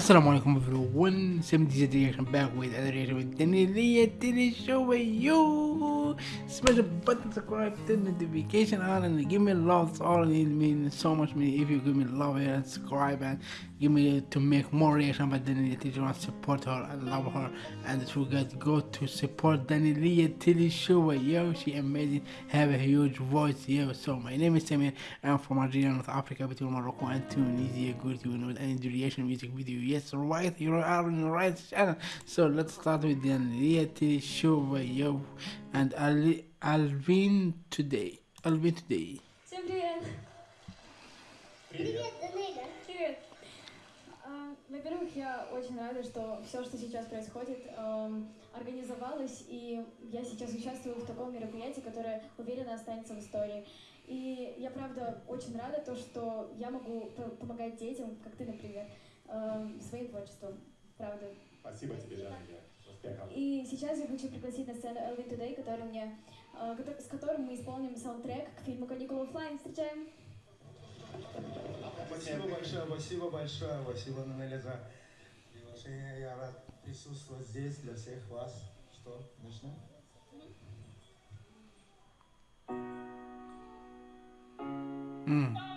Assalamu alaikum everyone, 70 reaction back with another reaction with Daneliya Tuleshova with you. Smash the button, subscribe, turn the notification on, and give me love. All it means so much me if you give me love and subscribe and you need to make more reaction about Danny you want support her and love her and through God go to support Danny Lee Tilly Shova. yo she amazing have a huge voice yo. So my name is Samir I'm from Algeria North Africa between Morocco and Tunisia. Good tune know any reaction music video. Yes right you are on the right channel. So let's start with Daneliya Tuleshova. yo. And Al Alvin today Alvin today. Samir. Я очень рада, что все, что сейчас происходит, эм, организовалось, и я сейчас участвую в таком мероприятии, которое, уверенно, останется в истории. И я, правда, очень рада, то, что я могу помогать детям, как ты, например, эм, своим творчеством. Правда. Спасибо тебе, Жанна. Успехов. И сейчас я хочу пригласить на сцену Элвин Today, который мне, э, кото- с которым мы исполним саундтрек к фильму «Каникулы оффлайн». Встречаем! Спасибо большое, спасибо большое, спасибо, Нанеля, за приглашение. Я рад присутствовать здесь для всех вас. Что, начнем? mm.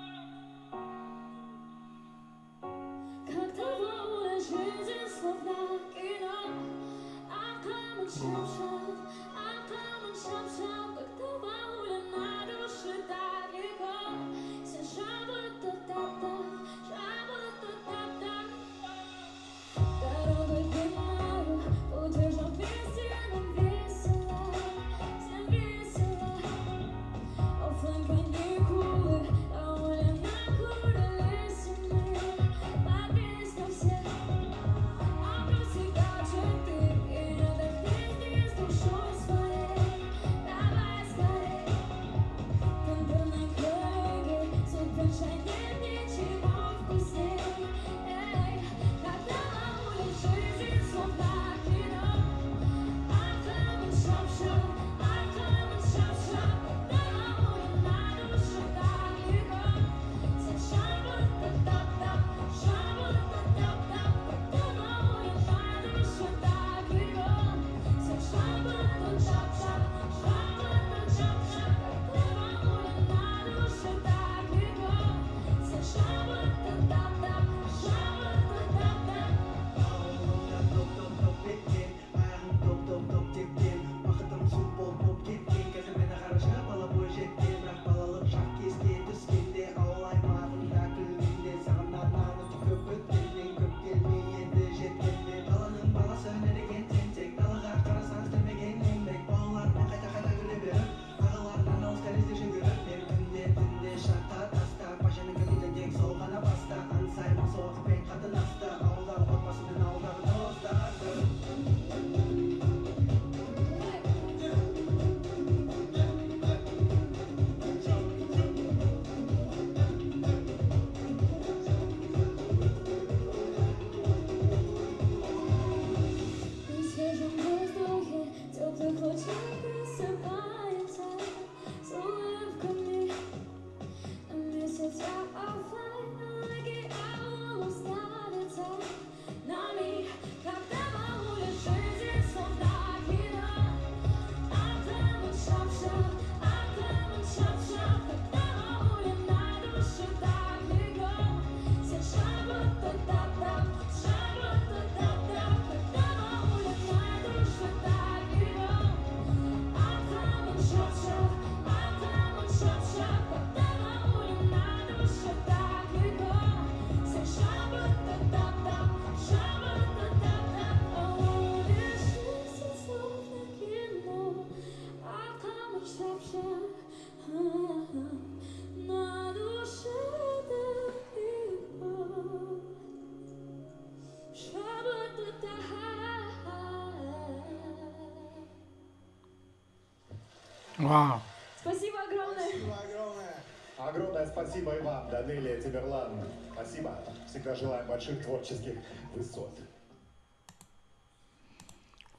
Wow Спасибо огромное! Спасибо огромное. Огромное спасибо и вам, Данелия Тиберлан. Спасибо. Всегда желаем больших творческих высот.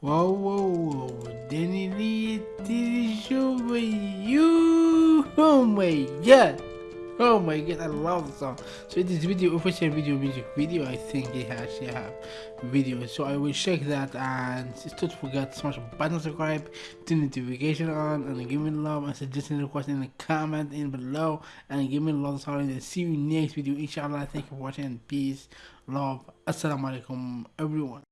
Whoa, whoa, whoa, Danny Lee TV show with you. Oh my god. Oh my god, I love the song. So this video, official video, music video, I think it actually have video. So I will check that and don't forget to smash the button, subscribe, turn the notification on, and give me love and suggestion request in the comment in below, and give me love. Sorry, and see you next video. Inshallah. Thank you for watching. Peace, love. Assalamu alaikum, everyone.